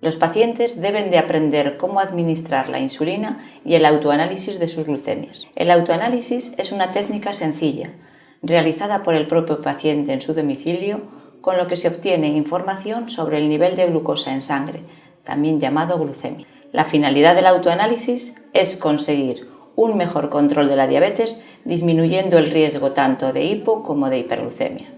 Los pacientes deben de aprender cómo administrar la insulina y el autoanálisis de sus glucemias. El autoanálisis es una técnica sencilla, realizada por el propio paciente en su domicilio, con lo que se obtiene información sobre el nivel de glucosa en sangre, también llamado glucemia. La finalidad del autoanálisis es conseguir un mejor control de la diabetes, disminuyendo el riesgo tanto de hipo como de hiperglucemia.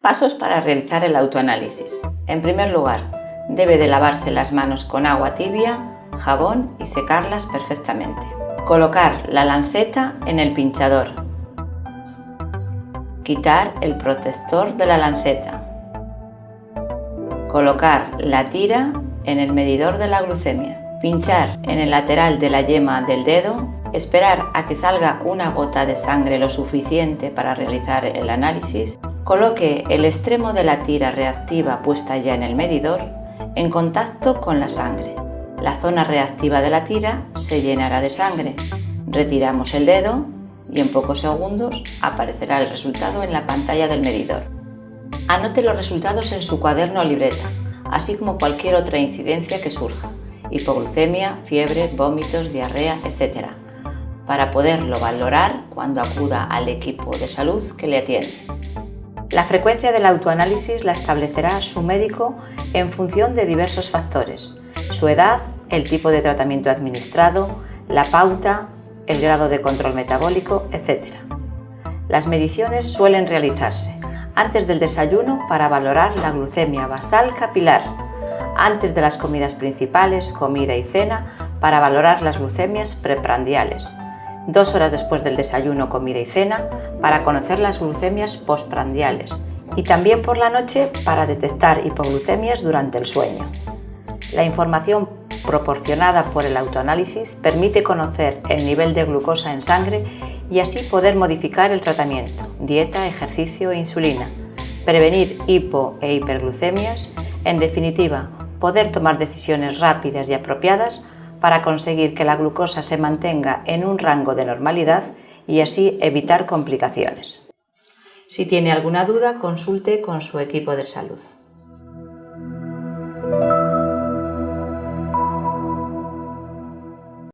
Pasos para realizar el autoanálisis. En primer lugar, Debe de lavarse las manos con agua tibia, jabón y secarlas perfectamente. Colocar la lanceta en el pinchador. Quitar el protector de la lanceta. Colocar la tira en el medidor de la glucemia. Pinchar en el lateral de la yema del dedo. Esperar a que salga una gota de sangre lo suficiente para realizar el análisis. Coloque el extremo de la tira reactiva puesta ya en el medidor en contacto con la sangre. La zona reactiva de la tira se llenará de sangre. Retiramos el dedo y en pocos segundos aparecerá el resultado en la pantalla del medidor. Anote los resultados en su cuaderno o libreta, así como cualquier otra incidencia que surja, hipoglucemia, fiebre, vómitos, diarrea, etc., para poderlo valorar cuando acuda al equipo de salud que le atiende. La frecuencia del autoanálisis la establecerá su médico en función de diversos factores, su edad, el tipo de tratamiento administrado, la pauta, el grado de control metabólico, etc. Las mediciones suelen realizarse antes del desayuno para valorar la glucemia basal capilar, antes de las comidas principales, comida y cena, para valorar las glucemias preprandiales, dos horas después del desayuno, comida y cena para conocer las glucemias postprandiales y también por la noche para detectar hipoglucemias durante el sueño. La información proporcionada por el autoanálisis permite conocer el nivel de glucosa en sangre y así poder modificar el tratamiento, dieta, ejercicio e insulina, prevenir hipo e hiperglucemias, en definitiva, poder tomar decisiones rápidas y apropiadas para conseguir que la glucosa se mantenga en un rango de normalidad y así evitar complicaciones. Si tiene alguna duda, consulte con su equipo de salud.